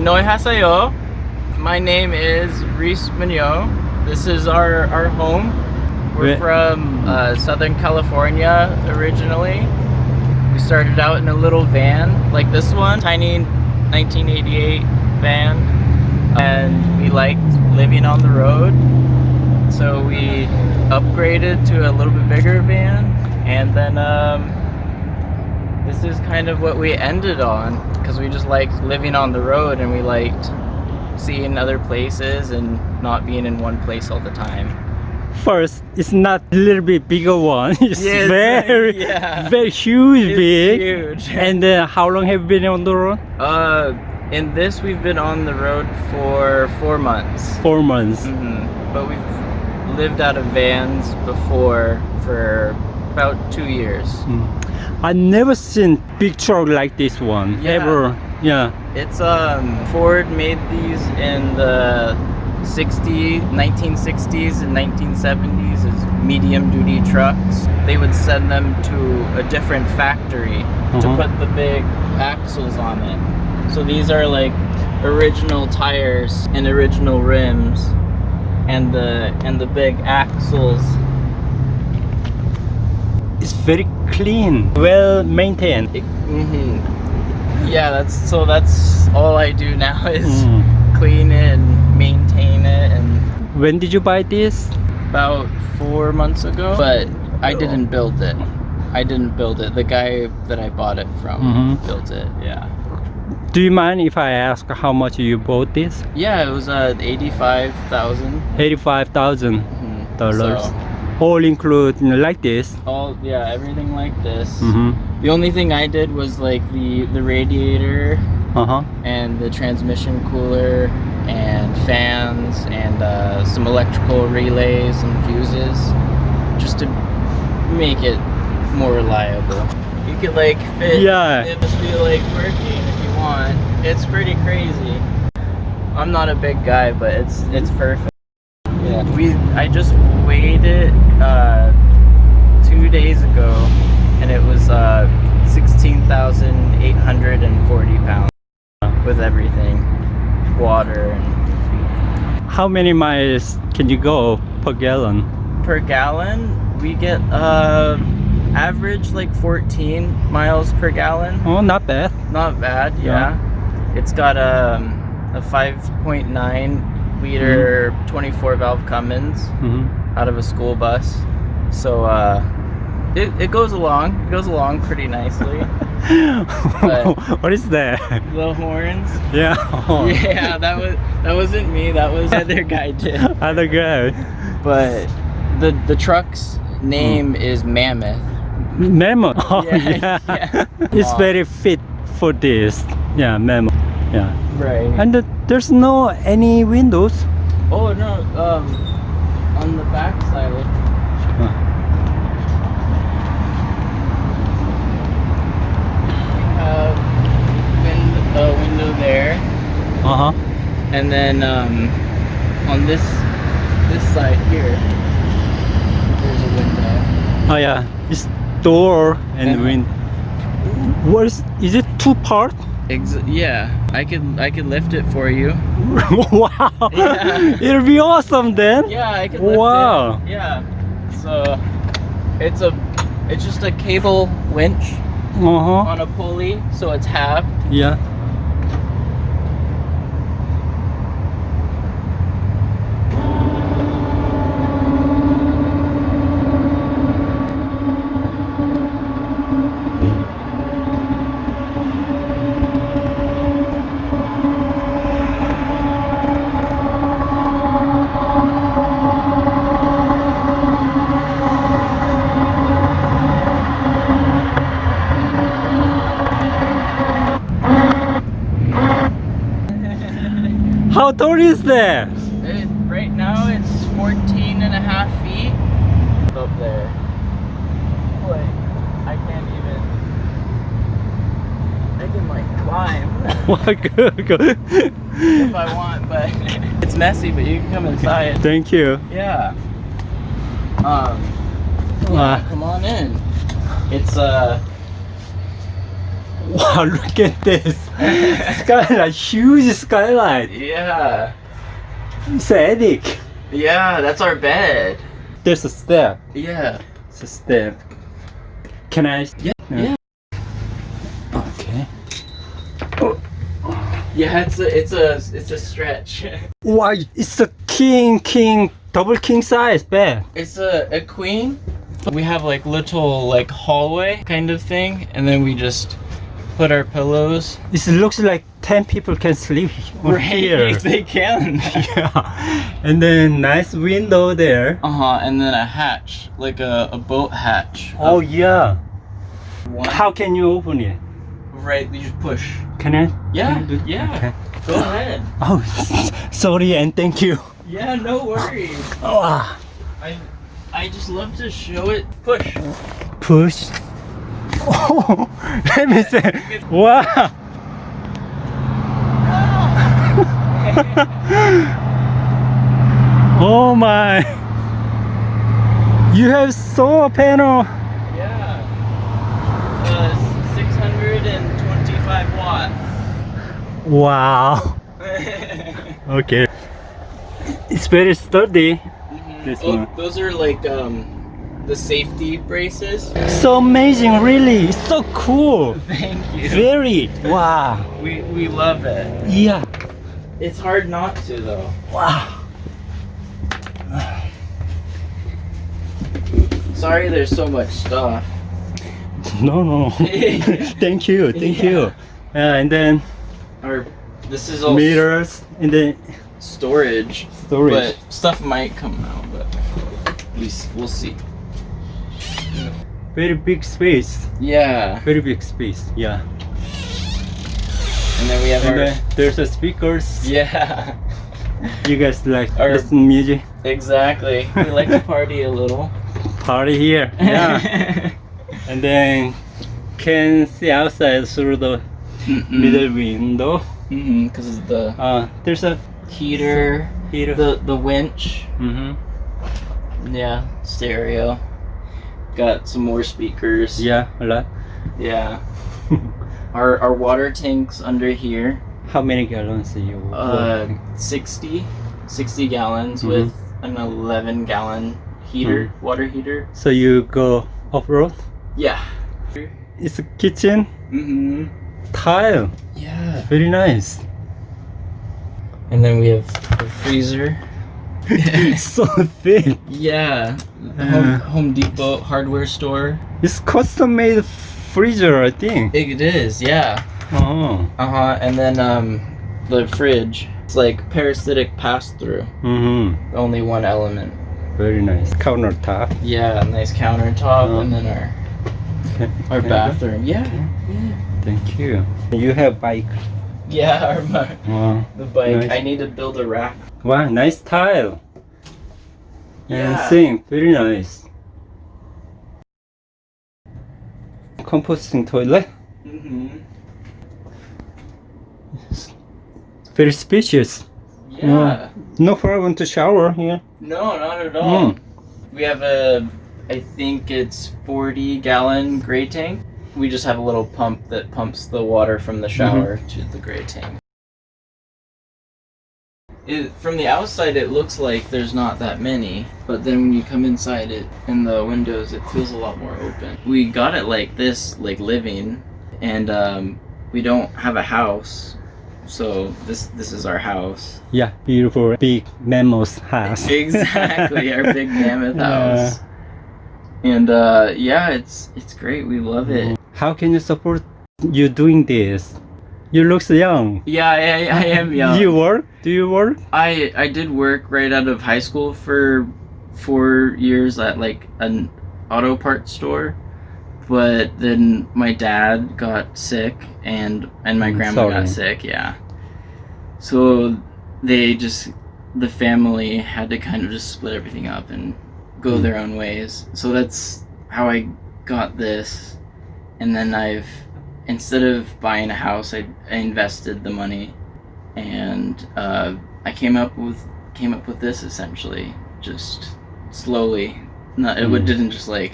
Annyeonghaseyo. My name is Reese Mignot. This is our, our home. We're from uh, Southern California originally. We started out in a little van like this one, tiny 1988 van. And we liked living on the road. So we upgraded to a little bit bigger van. And then um, this is kind of what we ended on because we just liked living on the road and we liked seeing other places and not being in one place all the time. First, it's not a little bit bigger one. It's it's very, very- yeah. very huge, It's big. huge. And then, how long have you been on the road? Uh, in this, we've been on the road for four months. Four months. hmm But we've lived out of vans before for about two years. Mm. I never seen big truck like this one Yeah. ever. Yeah. It's um Ford made these in the 60 1960s and 1970s as medium duty trucks. They would send them to a different factory to Uh-huh. put the big axles on it. So these are like original tires and original rims and the and the big axles. It's very clean, well maintained. hmm Yeah, that's so that's all I do now is Mm. clean it and maintain it and When did you buy this? about four months ago but i didn't build it i didn't build it the guy that i bought it from Mhm. built it yeah Do you mind if I ask how much you bought this? yeah it was uh 85000 Eighty-five thousand Mhm. dollars. So, All include you know, like this. all yeah everything like this Mm-hmm. the only thing i did was like the the radiator Uh huh. and the transmission cooler and fans and uh, some electrical relays and fuses just to make it more reliable. You could like fit Yeah. it must be like working if you want. It's pretty crazy. I'm not a big guy, but it's it's perfect. Yeah. We I just weighed it uh, two days ago and it was uh, 16,840 pounds with everything, water and How many miles can you go per gallon? per gallon we get uh average like 14 miles per gallon. Oh, not bad. Not bad, Yeah. yeah. It's got um, a 5.9 liter 24 valve Cummins Mm-hmm. out of a school bus. So uh it, it goes along. It goes along pretty nicely. What is that? the horns. Yeah. Yeah, that was that wasn't me. That was the other guy did. Other guy. But the the truck's name is Mammoth. Mammoth. Oh, Yeah, yeah. yeah. It's very fit for this. Yeah, memo. Yeah. Right. And the, there's no any windows. oh no, um, on the back side. We have a window there, Uh huh. and then um, on this this side here, there's a window. Oh yeah. It's door and Uh-huh. wind. What is? Is it two part? Ex- yeah, I could I could lift it for you. wow. Yeah. It'll be awesome then. Yeah, I could lift Wow. it. Yeah. So it's a it's just a cable winch Uh huh. on a pulley, so it's halved. Yeah. How tall is that? It, right now it's 14 and a half feet up there. Like, I can't even. I can like climb Wow, good, good. if I want, but it's messy. But you can come inside. Thank you. Yeah. Um. Yeah, Wow. come on in. It's uh. Wow, look at this skylight, huge skylight. Yeah. It's attic. Yeah, that's our bed. There's a step. Yeah. It's a step. Can I? Yeah. Yeah. Okay. Yeah, it's a it's a it's a stretch. Wow, it's a king, king, double king size bed. It's a, a queen. We have like little like hallway kind of thing, and then we just put our pillows This looks like 10 people can sleep on here. they can. yeah. And then nice window there. Uh huh. And then a hatch, like a, a boat hatch. Oh yeah. One- How can you open it? Right, you just push. Can I? Yeah, can I yeah. Okay. Go ahead. Oh, sorry and thank you. Yeah, no worries. Oh, ah. I I just love to show it. Push. push. Oh, let me see. Wow. oh my. You have solar panel. Yeah. Uh, 625 watts. Wow. Okay. It's very sturdy. This oh, one. those are like um the safety braces. So amazing, really. So cool. Thank you. Very. Wow. We we love it. Yeah. It's hard not to though. Wow. Sorry, there's so much stuff. No, no. thank you. Thank you. Yeah. Uh, and then Or this is all meters and then storage, storage. but stuff might come out. But we we'll see. Very big space. Yeah, Very big space. Yeah. and then we have And our then there's a speakers. yeah. You guys like Our- listen music. Exactly. We like to party a little. Party here. Yeah. and then can see outside through the middle window. Mm-hmm. Because of the Uh, there's a heater, heater. the the winch. mm-hmm. Yeah, stereo. Got some more speakers. Yeah, a lot. Yeah. Our our water tanks under here. How many gallons are you? Uh, working? 60, 60 gallons Mhm. with an 11 gallon heater, Mm-hmm. water heater. So you go off road? Yeah. It's a kitchen Mm-hmm. tile. Yeah. Very nice. And then we have a freezer. so thin. Yeah. Uh. Home, Home Depot hardware store. It's custom made freezer, I think. It is, yeah. Oh. Uh huh. And then um, the fridge. It's like parasitic pass through. Mm-hmm. Only one element. Very nice. Countertop. Yeah, nice countertop, Oh. and then our our can bathroom. Yeah. Yeah. Thank you. You have bike. Yeah, Wow. the bike. Nice. I need to build a rack. Wow, nice tile. And Yeah. sink, very nice. Composting toilet. Mm-hmm. Very spacious. Yeah. No problem to shower here. No, not at all. Mm. We have a, I think it's 40 gallon gray tank. We just have a little pump that pumps the water from the shower to the gray tank. It, from the outside, it looks like there's not that many, but then when you come inside it, in the windows, it feels a lot more open. We got it like this, like living, and um, we don't have a house, so this this is our house. Yeah, beautiful big mammoth house. Exactly, our big mammoth Yeah. house. And uh, yeah, it's it's great. We love it. How can you support you doing this? You look so young. Yeah, I, I am young. You work? Do you work? I I did work right out of high school for four years at like an auto parts store, but then my dad got sick and and my Mm, grandma sorry. got sick. Yeah, so they just the family had to kind of just split everything up and go Mm. their own ways. So that's how I got this, and then I've instead of buying a house, I, I invested the money and uh, I came up with came up with this essentially just slowly. Not it Mm. didn't just like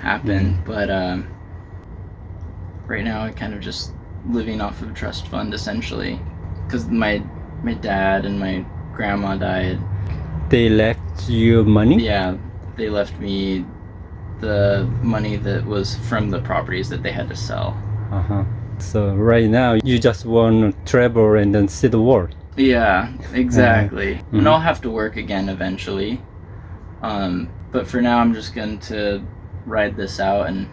happen, but um, right now I kind of just living off of a trust fund essentially, because my my dad and my grandma died. They left you money? Yeah, they left me the money that was from the properties that they had to sell. Uh-huh. So right now you just want to travel and then see the world. Yeah, exactly. Mhm. And I'll have to work again eventually. Um, but for now, I'm just going to ride this out and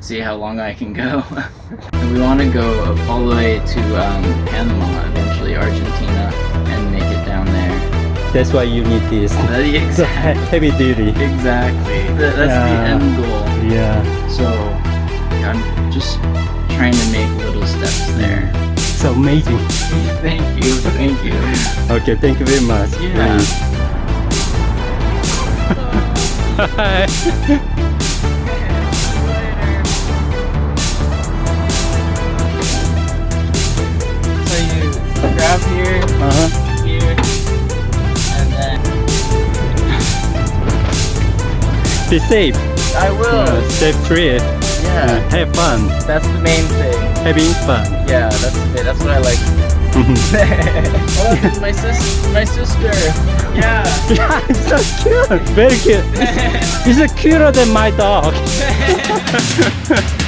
see how long I can go. we want to go all the way to um, Panama, eventually Argentina, and make it down. That's why you need this. Uh, exactly. Heavy duty. Exactly. Th- that's the end goal. Yeah. So I'm just trying to make little steps there. So amazing. Thank you. Thank you. Okay, thank you very much. Yeah. You grab here, uh-huh. here, Be safe. I will. Uh, trip. free. Uh, yeah, have fun. that's the main thing. Having fun. Yeah, that's the, that's what I like. oh, my sis, my sister. Yeah. yeah, it's so cute. Very cute. It's, it's cuter than my dog.